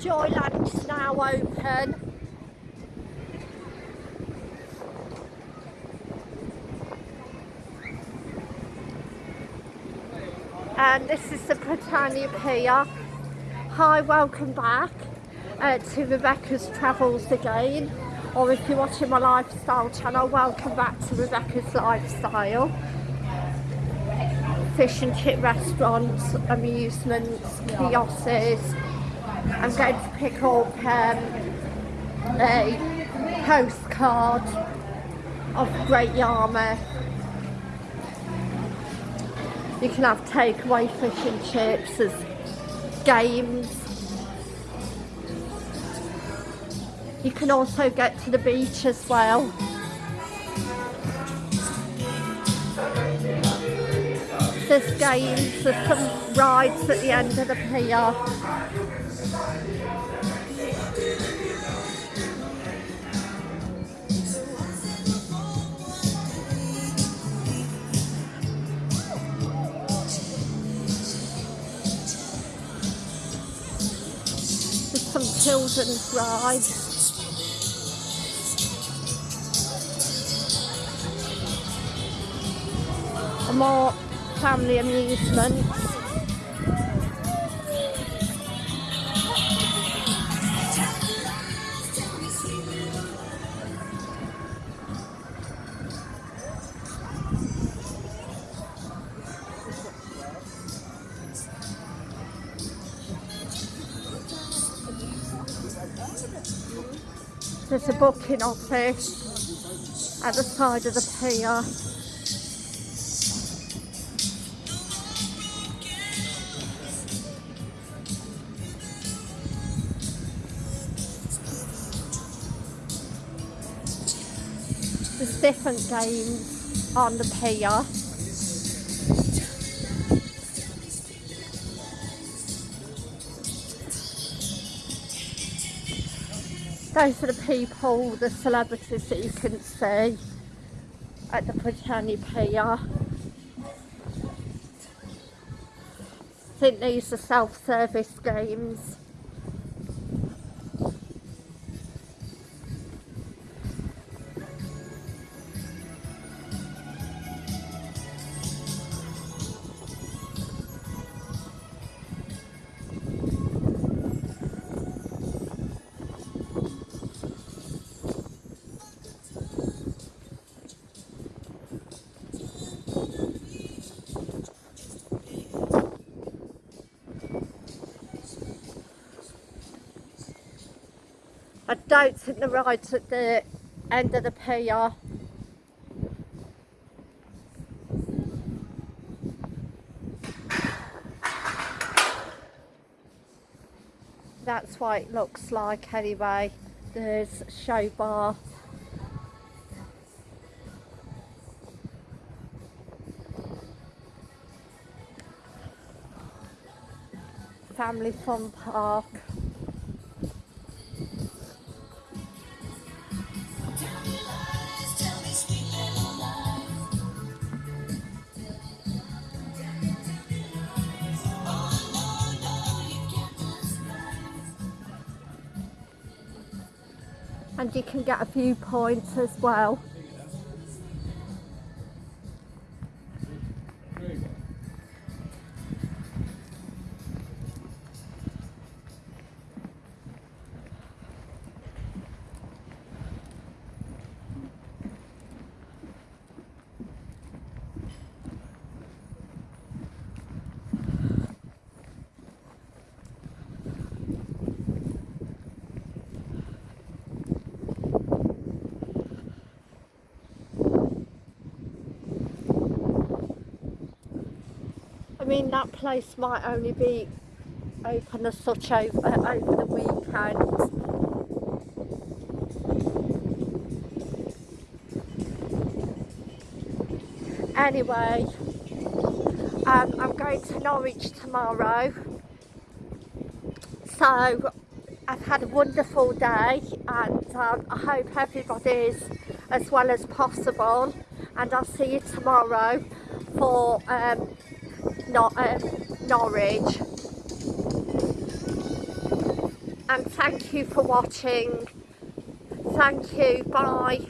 Joyland's now open. And this is the Britannia Pier. Hi, welcome back uh, to Rebecca's Travels again. Or if you're watching my lifestyle channel, welcome back to Rebecca's Lifestyle. Fish and chip restaurants, amusements, kiosks. I'm going to pick up um, a postcard of Great Yarmouth. You can have takeaway fish and chips as games. You can also get to the beach as well. There's games, there's some rides at the end of the pier. Some children's rides. And more family amusements. There's a booking office at the side of the pier. There's different games on the pier. Those are the people, the celebrities that you can see at the Britannia Pier. I think these are self-service games. I don't think the ride's at the end of the pier. That's what it looks like anyway. There's show bar. Family fun park. And you can get a few points as well. Mean that place might only be open as such over, uh, over the weekend. Anyway, um, I'm going to Norwich tomorrow. So I've had a wonderful day and um, I hope everybody's as well as possible and I'll see you tomorrow for um, um, Norwich and thank you for watching. Thank you. Bye.